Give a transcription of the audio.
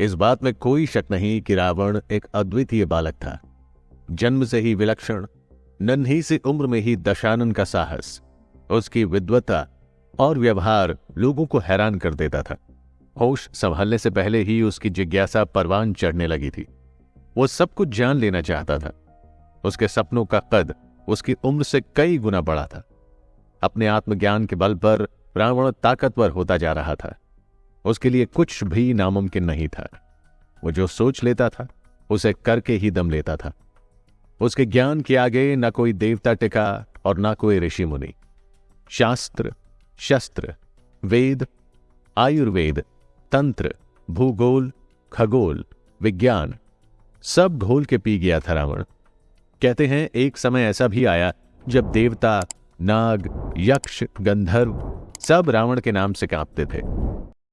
इस बात में कोई शक नहीं कि रावण एक अद्वितीय बालक था। जन्म से ही विलक्षण, नन्ही सी उम्र में ही दशानन का साहस, उसकी विद्वता और व्यवहार लोगों को हैरान कर देता था। होश संभालने से पहले ही उसकी जिज्ञासा परवान चढ़ने लगी थी। वो सब कुछ जान लेना चाहता था। उसके सपनों का कद उसकी उम्र से कई गुना बड़ा था। अपने आत्मज्ञान के बल पर रावण ताकतवर होता जा रहा था। उसके लिए कुछ भी नामुमकिन नहीं था। वो जो सोच लेता था, उसे करके ही दम लेता था। उसके ज्ञान के आगे न कोई देवता टिका और न कोई ऋषि मुनि। शास्त्र, शस्त्र, वेद, आयुर्वेद, तंत्र, भूगोल, खगोल, विज्ञान, सब घोल के पी गया था रावण। कहते हैं, एक समय ऐसा भी आया जब देवता, नाग, यक्ष, गंधर्व सब रावण के नाम से कांपते थे।